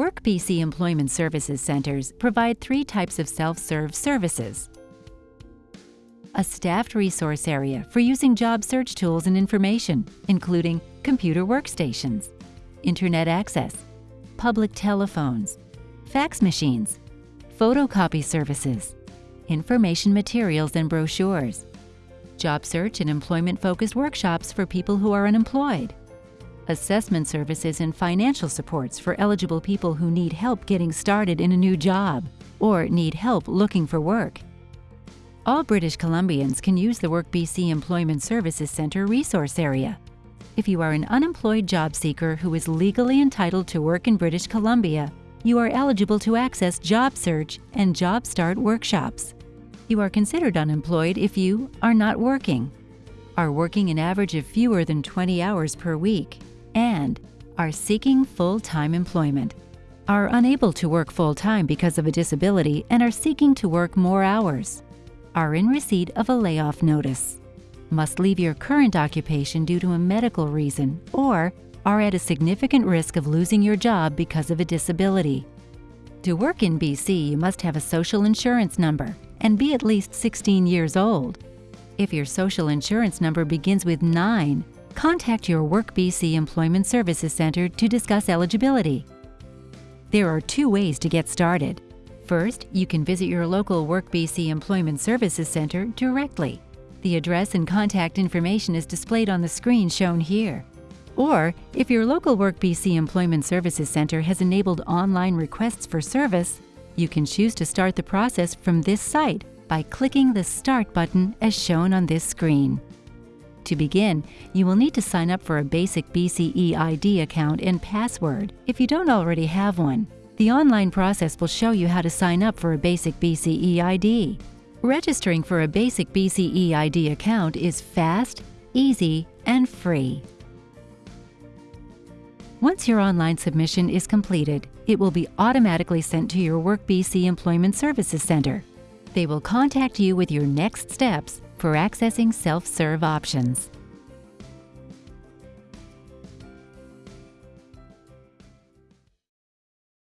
Work BC Employment Services Centers provide three types of self-serve services. A staffed resource area for using job search tools and information, including computer workstations, internet access, public telephones, fax machines, photocopy services, information materials and brochures, job search and employment-focused workshops for people who are unemployed, assessment services and financial supports for eligible people who need help getting started in a new job or need help looking for work. All British Columbians can use the Work BC Employment Services Centre resource area. If you are an unemployed job seeker who is legally entitled to work in British Columbia, you are eligible to access Job Search and Job Start workshops. You are considered unemployed if you are not working, are working an average of fewer than 20 hours per week, and are seeking full-time employment, are unable to work full-time because of a disability and are seeking to work more hours, are in receipt of a layoff notice, must leave your current occupation due to a medical reason, or are at a significant risk of losing your job because of a disability. To work in BC, you must have a social insurance number and be at least 16 years old. If your social insurance number begins with 9, contact your Work BC Employment Services Centre to discuss eligibility. There are two ways to get started. First, you can visit your local Work BC Employment Services Centre directly. The address and contact information is displayed on the screen shown here. Or, if your local Work BC Employment Services Centre has enabled online requests for service, you can choose to start the process from this site by clicking the Start button as shown on this screen. To begin, you will need to sign up for a basic BCeID account and password if you don't already have one. The online process will show you how to sign up for a basic BCeID. Registering for a basic BCeID account is fast, easy, and free. Once your online submission is completed, it will be automatically sent to your Work BC Employment Services Centre. They will contact you with your next steps for accessing self-serve options.